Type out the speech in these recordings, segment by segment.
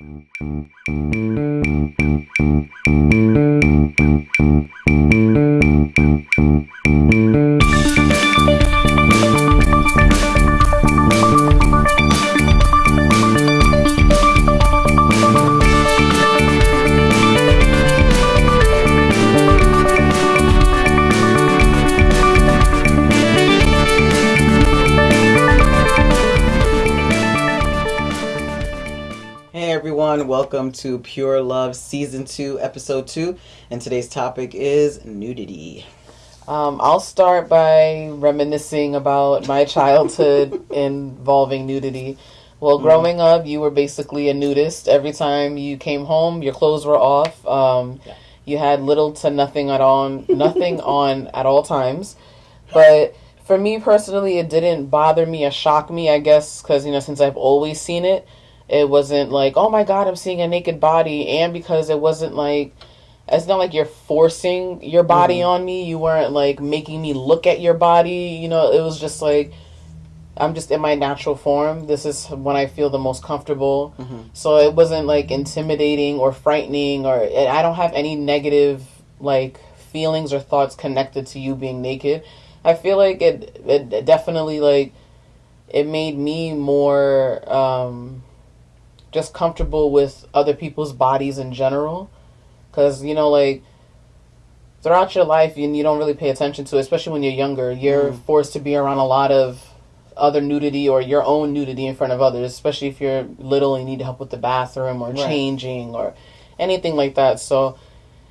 Thank you. Welcome to Pure Love Season 2, Episode 2, and today's topic is nudity. Um, I'll start by reminiscing about my childhood involving nudity. Well, growing up, you were basically a nudist. Every time you came home, your clothes were off. Um, Yeah. You had little to nothing at on, nothing on at all times. But for me personally, it didn't bother me or shock me. I guess because you know, since I've always seen it, it wasn't like, oh my god, I'm seeing a naked body, and because it wasn't like it's not like you're forcing your body on me. You weren't like making me look at your body. You know, it was just like I'm just in my natural form. This is when I feel the most comfortable. So it wasn't like intimidating or frightening or I don't have any negative like feelings or thoughts connected to you being naked. I feel like it it definitely like it made me more um just comfortable with other people's bodies in general. Because you know like throughout your life and you don't really pay attention to it, especially when you're younger. You're forced to be around a lot of other nudity or your own nudity in front of others especially if you're little and you need help with the bathroom or Right. changing or anything like that. So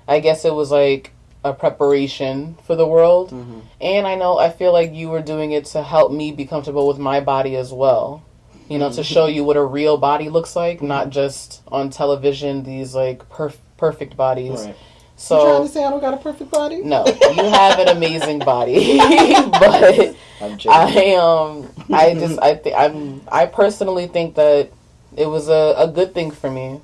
i guess it was like a preparation for the world. Mm-hmm. and i know i feel like you were doing it to help me be comfortable with my body as well you know to show you what a real body looks like not just on television these like perf- perfect bodies Right. so you trying to say I don't got a perfect body? no, you have an amazing body, but I'm. I um I just I think I'm I personally think that it was a, a good thing for me.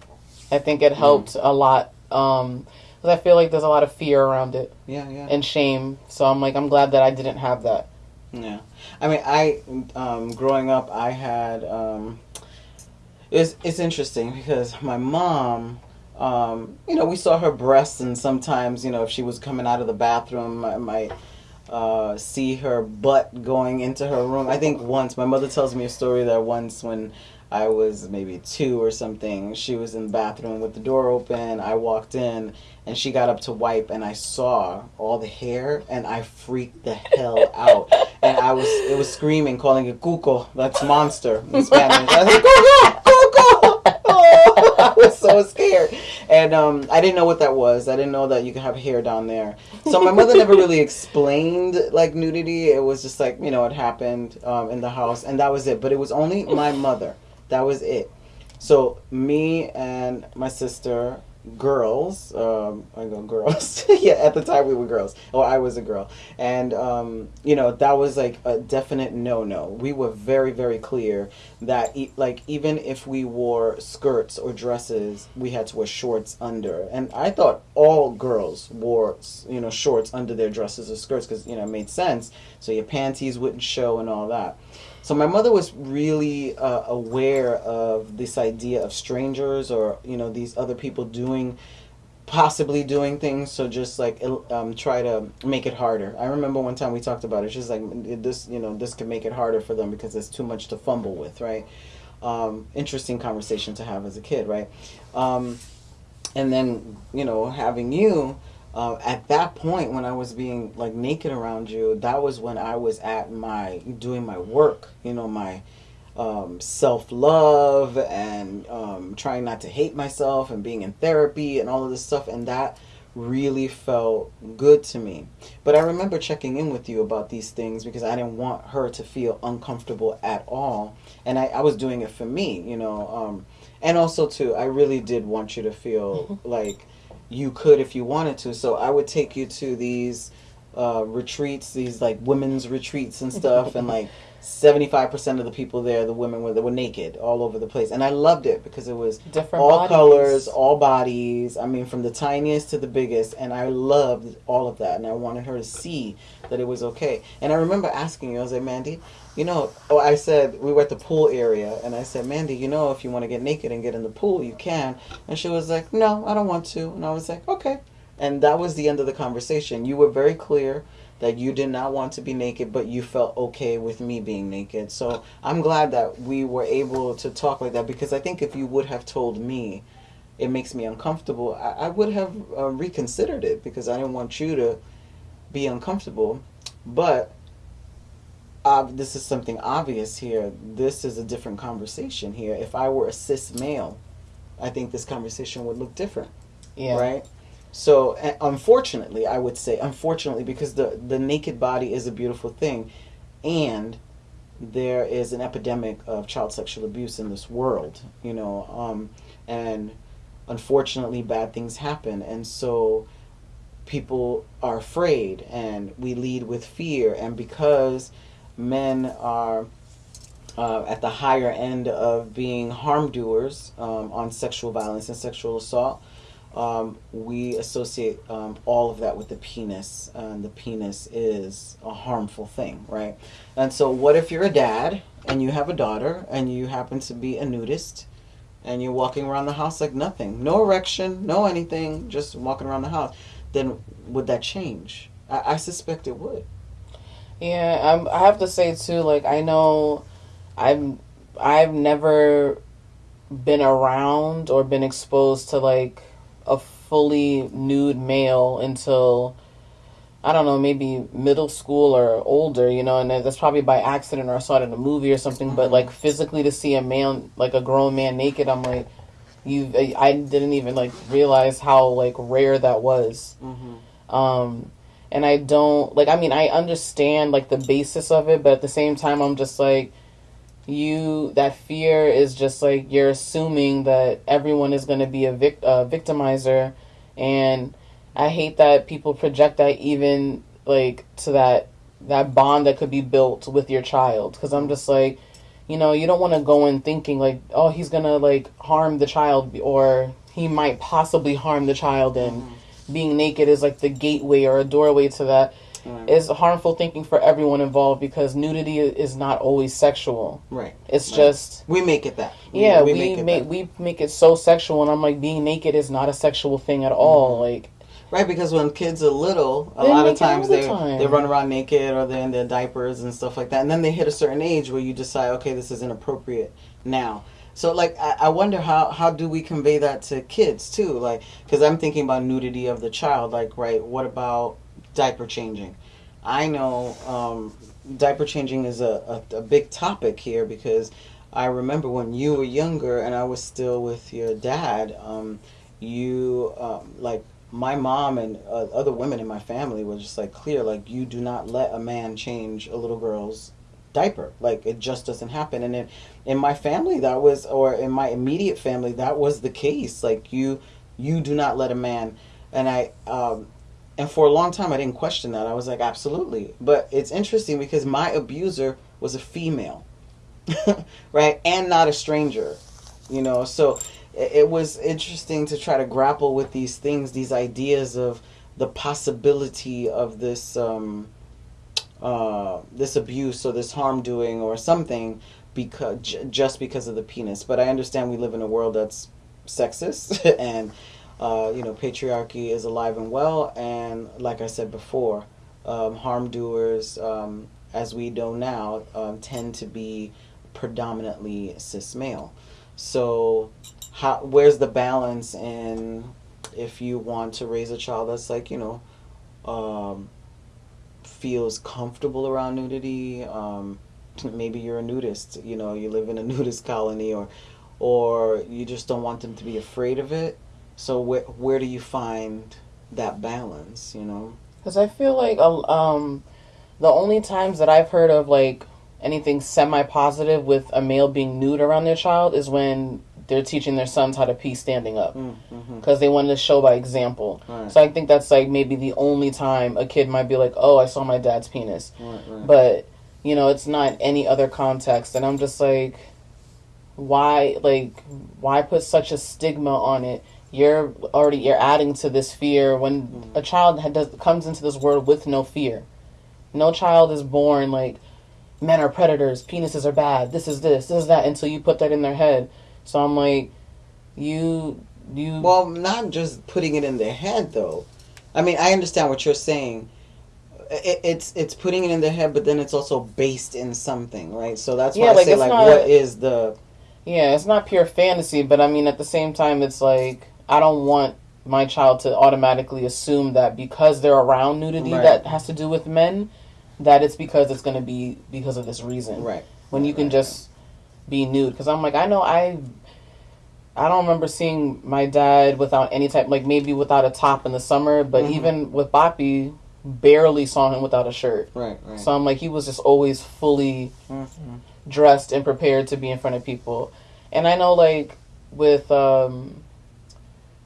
I think it helped a lot um because I feel like there's a lot of fear around it yeah, yeah. and shame. So I'm like I'm glad that I didn't have that. Yeah, I mean, I um, growing up, I had um, it's it's interesting because my mom, um, you know, we saw her breasts, and sometimes, you know, if she was coming out of the bathroom, I might uh, see her butt going into her room. I think once my mother tells me a story that once when I was maybe two or something, she was in the bathroom with the door open. I walked in and she got up to wipe, and I saw all the hair, and I freaked the hell out. And I was, it was screaming, calling it cuco. That's monster in Spanish. I was like, cuco, cuco. Oh, I was so scared, and um, I didn't know what that was. I didn't know that you could have hair down there. So my mother never really explained like nudity. It was just like you know it happened um, in the house, and that was it. But it was only my mother. That was it. So me and my sister, girls, um, I go girls. yeah, at the time we were girls. Or I was a girl, and um, you know that was like a definite no-no. We were very, very clear that e- like even if we wore skirts or dresses, we had to wear shorts under. And I thought all girls wore you know shorts under their dresses or skirts because you know it made sense. So your panties wouldn't show and all that. So my mother was really uh, aware of this idea of strangers or you know these other people doing possibly doing things. So just like um, try to make it harder. I remember one time we talked about it. She's like this you know this could make it harder for them because it's too much to fumble with right? Um, interesting conversation to have as a kid right? Um, and then you know having you uh, at that point when i was being like naked around you that was when i was at my doing my work you know my um, self love and um, trying not to hate myself and being in therapy and all of this stuff. And that really felt good to me. But I remember checking in with you about these things because I didn't want her to feel uncomfortable at all. And I, I was doing it for me, you know. Um, and also, too, I really did want you to feel like you could if you wanted to. So I would take you to these uh, retreats, these like women's retreats and stuff, and like seventy five percent of the people there, the women were they were naked all over the place, and I loved it because it was Different all bodies. colors, all bodies. I mean, from the tiniest to the biggest, and I loved all of that, and I wanted her to see that it was okay. And I remember asking you, I was like, Mandy, you know, oh, I said we were at the pool area, and I said, Mandy, you know, if you want to get naked and get in the pool, you can. And she was like, No, I don't want to. And I was like, Okay. And that was the end of the conversation. You were very clear that you did not want to be naked, but you felt okay with me being naked. So I'm glad that we were able to talk like that because I think if you would have told me it makes me uncomfortable, I, I would have uh, reconsidered it because I didn't want you to be uncomfortable. But uh, this is something obvious here. This is a different conversation here. If I were a cis male, I think this conversation would look different Yeah. right? So unfortunately, I would say unfortunately because the the naked body is a beautiful thing, and there is an epidemic of child sexual abuse in this world, you know, um, and unfortunately bad things happen, and so people are afraid, and we lead with fear, and because men are uh, at the higher end of being harm doers um, on sexual violence and sexual assault um, we associate um, all of that with the penis, and the penis is a harmful thing, right? And so, what if you're a dad and you have a daughter and you happen to be a nudist and you're walking around the house like nothing, no erection, no anything, just walking around the house? Then would that change? I, I suspect it would. Yeah, I'm, I have to say too. Like I know, I've I've never been around or been exposed to like a fully nude male until I don't know, maybe middle school or older. You know, and that's probably by accident or I saw it in a movie or something. But like physically to see a man, like a grown man naked, I'm like, you. I I didn't even like realize how like rare that was. Mm-hmm. Um, and I don't like. I mean, I understand like the basis of it, but at the same time, I'm just like, you. That fear is just like you're assuming that everyone is going to be a vic- uh, victimizer, and I hate that people project that even like to that that bond that could be built with your child. Because I'm just like, you know, you don't want to go in thinking like, oh, he's gonna like harm the child, or he might possibly harm the child, and being naked is like the gateway or a doorway to that Right. is harmful thinking for everyone involved because nudity is not always sexual. Right. It's Right. just We make it that. yeah, we, it make we make it so sexual, and I'm like being naked is not a sexual thing at all. Mm-hmm. Like Right, because when kids are little, a lot of make it all times the they time. they run around naked or they're in their diapers and stuff like that, and then they hit a certain age where you decide, okay, this is inappropriate now. So like, I, I wonder how how do we convey that to kids too? Like, because I'm thinking about nudity of the child. Like, right, what about diaper changing? I know um, diaper changing is a, a, a big topic here because I remember when you were younger and I was still with your dad. Um, you um, like my mom and uh, other women in my family were just like clear like you do not let a man change a little girl's diaper. Like it just doesn't happen. And in, in my family that was or in my immediate family that was the case. Like you you do not let a man and i um and for a long time i didn't question that. I was like absolutely. But it's interesting because my abuser was a female right? And not a stranger you know? So it, was interesting to try to grapple with these things these ideas of the possibility of this um uh this abuse or this harm doing or something because j- just because of the penis. But i understand we live in a world that's sexist and uh, you know patriarchy is alive and well. And like i said before um, harm doers um, as we know now um, tend to be predominantly cis male. So how where's the balance in if you want to raise a child that's like you know um, feels comfortable around nudity um, maybe you're a nudist you know you live in a nudist colony or or you just don't want them to be afraid of it. So where where do you find that balance you know? Because I feel like um, the only times that I've heard of like anything semi positive with a male being nude around their child is when they're teaching their sons how to pee standing up Mm-hmm. because they wanted to show by example. Right. So I think that's like maybe the only time a kid might be like, "Oh, I saw my dad's penis," Right, right. but you know, it's not any other context, and I'm just like, why, like, why put such a stigma on it? You're already you're adding to this fear when a child had, does, comes into this world with no fear. No child is born like men are predators, penises are bad, this is this, this is that until you put that in their head. So I'm like, you you Well, not just putting it in their head, though. I mean, I understand what you're saying. It, it's it's putting it in their head, but then it's also based in something, right? So that's why Yeah, I like, say, like, not- what is the Yeah, it's not pure fantasy, but I mean, at the same time, it's like I don't want my child to automatically assume that because they're around nudity Right. that has to do with men, that it's because it's going to be because of this reason. right? When you can Right, just be nude, because I'm like, I know I. I don't remember seeing my dad without any type, like maybe without a top in the summer, but Mhm. even with Boppy, barely saw him without a shirt. Right, right. So I'm like, he was just always fully Mhm. dressed and prepared to be in front of people. And I know like with um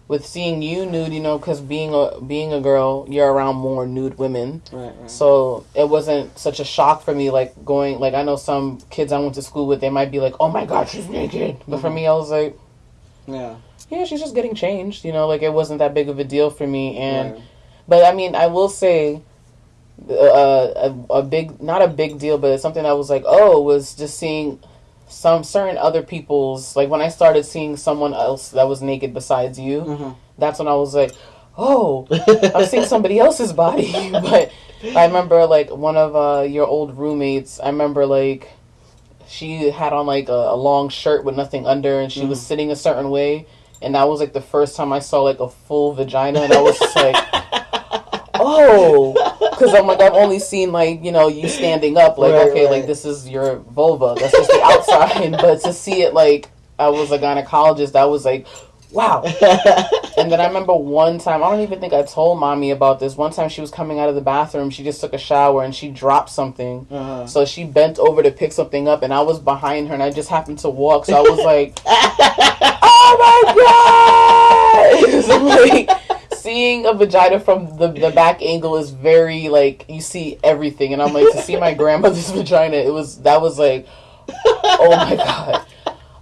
with seeing you nude, you know, cuz being a being a girl, you're around more nude women. Right, right. So it wasn't such a shock for me like going like I know some kids I went to school with, they might be like, "Oh my god, she's naked." But for Mhm. me, I was like, yeah. "Yeah, she's just getting changed." You know, like it wasn't that big of a deal for me and right. but I mean, I will say, uh, a, a big, not a big deal, but it's something I was like, oh, was just seeing some certain other people's, like when I started seeing someone else that was naked besides you, Mhm. that's when I was like, oh, I'm seeing somebody else's body. but I remember like one of uh, your old roommates, I remember like she had on like a, a long shirt with nothing under and she was Mhm. sitting a certain way. And that was like the first time I saw like a full vagina, and I was just like, oh, because I'm like I've only seen like you know you standing up like Right, okay right. like this is your vulva. That's just the outside. But to see it like I was a gynecologist I was like wow. And then I remember one time I don't even think I told mommy about this. One time she was coming out of the bathroom she just took a shower and she dropped something. Uh-huh. so she bent over to pick something up and I was behind her and I just happened to walk. So I was like oh my god! So, like seeing a vagina from the, the back angle is very like you see everything and i'm like to see my grandmother's vagina it was that was like oh my god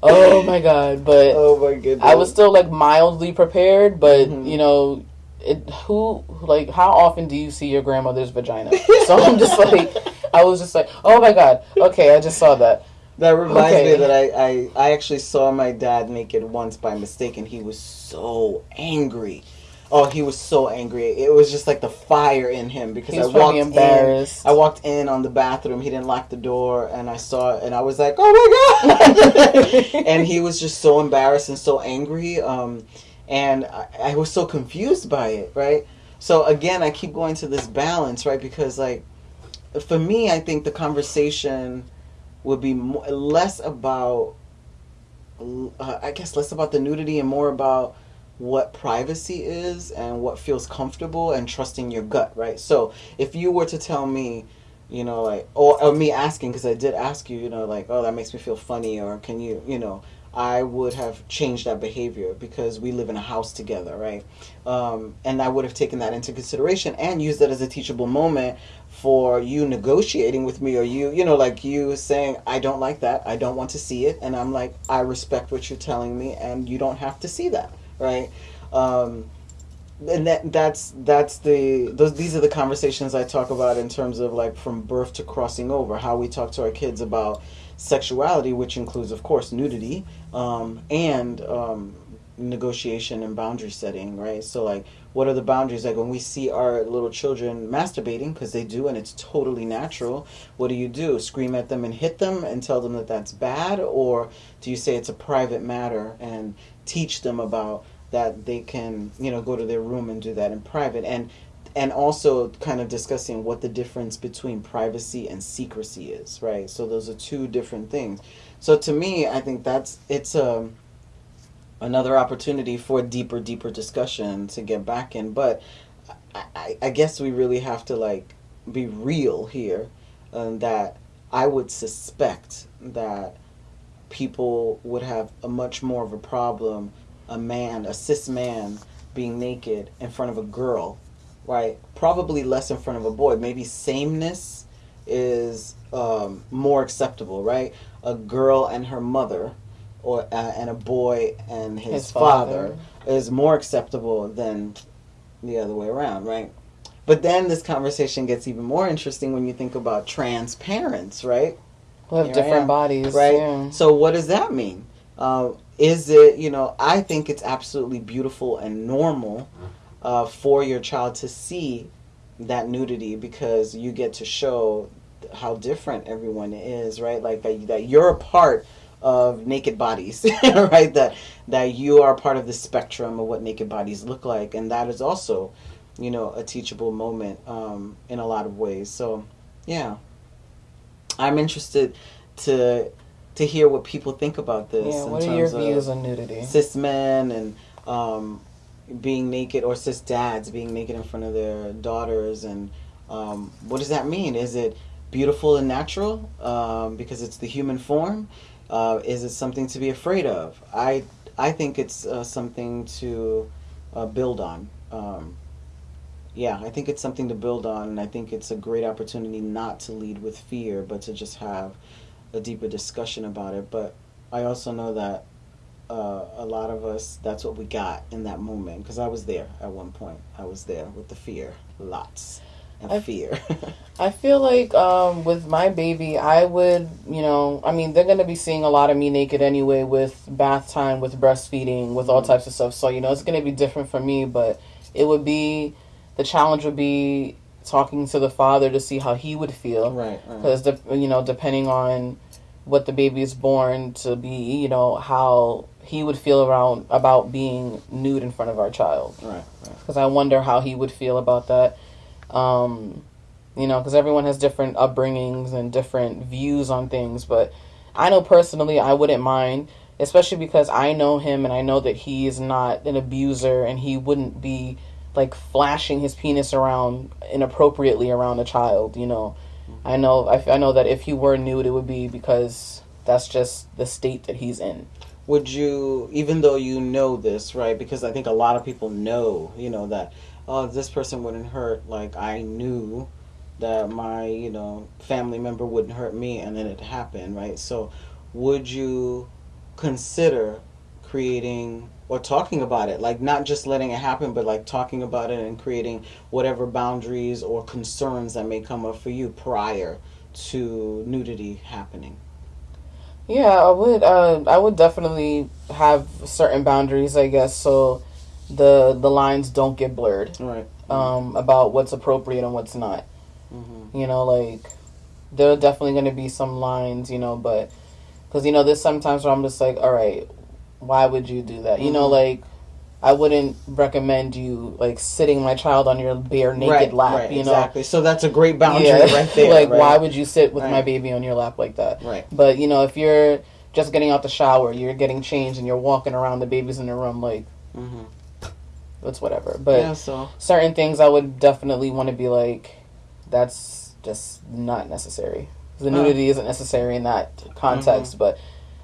oh my god but oh my goodness. i was still like mildly prepared but Mhm. you know it who like how often do you see your grandmother's vagina so i'm just like i was just like oh my god okay i just saw that That reminds Okay. me that I, I I actually saw my dad naked once by mistake, and he was so angry. Oh, he was so angry. It was just like the fire in him because he was I walked embarrassed in. I walked in on the bathroom. He didn't lock the door, and I saw it, and I was like, "Oh my god!" and he was just so embarrassed and so angry. Um, and I, I was so confused by it. Right. So again, I keep going to this balance, right? Because like, for me, I think the conversation would be more, less about uh, I guess less about the nudity and more about what privacy is and what feels comfortable and trusting your gut, right? So if you were to tell me, you know, like, or, or me asking, because I did ask you, you know, like, oh, that makes me feel funny, or can you, you know, I would have changed that behavior because we live in a house together, right? Um, and I would have taken that into consideration and used that as a teachable moment for you negotiating with me or you you know like you saying i don't like that i don't want to see it and i'm like i respect what you're telling me and you don't have to see that right? Um and that that's that's the those these are the conversations i talk about in terms of like from birth to crossing over how we talk to our kids about sexuality which includes of course nudity um and um negotiation and boundary setting right? So like what are the boundaries? Like when we see our little children masturbating because they do and it's totally natural what do you do? Scream at them and hit them and tell them that that's bad? Or do you say it's a private matter and teach them about that they can you know go to their room and do that in private? And and also kind of discussing what the difference between privacy and secrecy is right? So those are two different things. So to me i think that's it's a another opportunity for deeper deeper discussion to get back in but i, I, guess we really have to like be real here um, that i would suspect that people would have a much more of a problem a man, a cis man, being naked in front of a girl, right? Probably less in front of a boy. Maybe sameness is um, more acceptable, right? A girl and her mother, or uh, and a boy and his, His father. father. is more acceptable than the other way around, right? But then this conversation gets even more interesting when you think about trans parents, right? We have Here different bodies, right? Yeah. So what does that mean? Uh, is it you know? I think it's absolutely beautiful and normal uh, for your child to see that nudity because you get to show how different everyone is, right? Like that, that you're a part of naked bodies, right? That that you are part of the spectrum of what naked bodies look like, and that is also, you know, a teachable moment um, in a lot of ways. So, yeah, I'm interested to to hear what people think about this. yeah. in What are your terms of views on nudity? cis men and um, being naked or cis dads being naked in front of their daughters and um, what does that mean is it beautiful and natural um, because it's the human form uh, is it something to be afraid of? I i think it's uh, something to uh, build on. Um, yeah i think it's something to build on and i think it's a great opportunity not to lead with fear but to just have a deeper discussion about it. But i also know that uh, a lot of us that's what we got in that moment because i was there at one point. I was there with the fear lots and I- fear I feel like um, with my baby, I would, you know, I mean, they're going to be seeing a lot of me naked anyway with bath time, with breastfeeding, with all types of stuff. So, you know, it's going to be different for me, but it would be, the challenge would be talking to the father to see how he would feel. right, right. Because, you know, depending on what the baby is born to be, you know, how he would feel around about being nude in front of our child right right because I wonder how he would feel about that. Um, you know, because everyone has different upbringings and different views on things. But I know personally, I wouldn't mind, especially because I know him and I know that he is not an abuser and he wouldn't be like flashing his penis around inappropriately around a child. You know, I know I, I know that if he were nude, it would be because that's just the state that he's in. would you even though you know this right because i think a lot of people know you know that oh this person wouldn't hurt like i knew that my you know family member wouldn't hurt me and then it happened right? So would you consider creating or talking about it? Like not just letting it happen but like talking about it and creating whatever boundaries or concerns that may come up for you prior to nudity happening. Yeah, I would. Uh, I would definitely have certain boundaries, I guess, so the the lines don't get blurred right um, about what's appropriate and what's not. hmm You know, like there are definitely going to be some lines, you know, but because you know, there's sometimes where I'm just like, all right, why would you do that? You know, Mhm. like I wouldn't recommend you like sitting my child on your bare naked right, lap. right, you know, exactly. So that's a great boundary yeah, right there. like right? why would you sit with my baby on your lap like that? Right. But you know, if you're just getting out the shower, you're getting changed, and you're walking around, the baby's in the room, like hmm it's whatever. But yeah. So certain things, I would definitely want to be like, that's just not necessary. The Oh. nudity isn't necessary in that context, Mm-hmm. but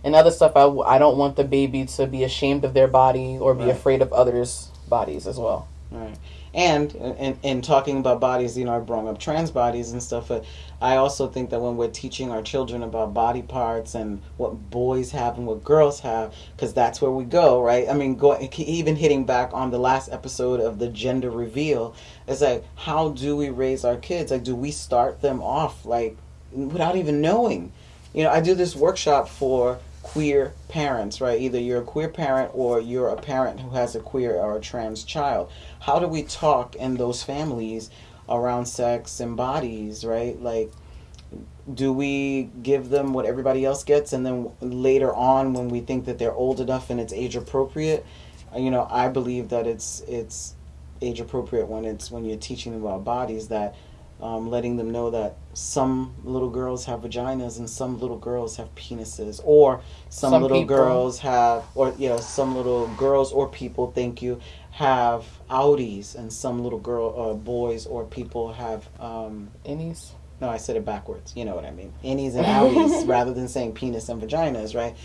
in other stuff, I, I don't want the baby to be ashamed of their body or be Right. afraid of others' bodies as well. right. And in, in talking about bodies, you know, I brought up trans bodies and stuff. But I also think that when we're teaching our children about body parts and what boys have and what girls have, because that's where we go, right? I mean, go even hitting back on the last episode of the gender reveal, it's like, how do we raise our kids? Like, do we start them off like without even knowing? You know, I do this workshop for queer parents, right? Either you're a queer parent or you're a parent who has a queer or a trans child. How do we talk in those families around sex and bodies, right? Like, do we give them what everybody else gets and then later on when we think that they're old enough and it's age appropriate you know i believe that it's it's age appropriate when it's when you're teaching them about bodies that um, letting them know that some little girls have vaginas and some little girls have penises or some, Some little people. girls have or you know some little girls or people thank you have outies and some little girl or boys or people have um, Innies? No, I said it backwards. You know what I mean. Innies and outies rather than saying penis and vaginas, right?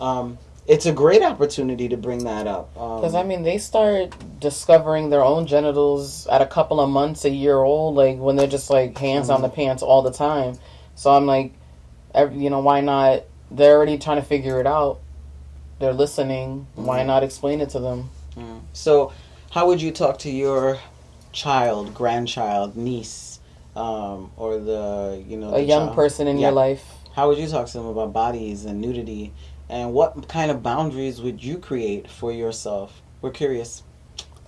Um, it's a great opportunity to bring that up. Because, um, I mean, they start discovering their own genitals at a couple of months, a year old, like when they're just like hands mm-hmm. on the pants all the time. So I'm like, every, you know, why not? They're already trying to figure it out. They're listening. Mm-hmm. Why not explain it to them? Mm. So, how would you talk to your child, grandchild, niece, um, or the you know a young child? person in yeah. your life? How would you talk to them about bodies and nudity and what kind of boundaries would you create for yourself? We're curious.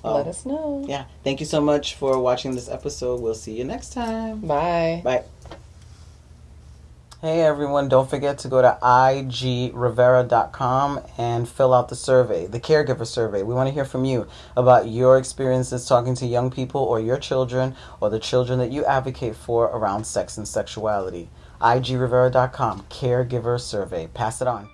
Um, Let us know. Yeah. Thank you so much for watching this episode. We'll see you next time. Bye. Bye. Hey everyone, don't forget to go to igrivera.com and fill out the survey, the caregiver survey. We want to hear from you about your experiences talking to young people or your children or the children that you advocate for around sex and sexuality. igrivera.com, caregiver survey. Pass it on.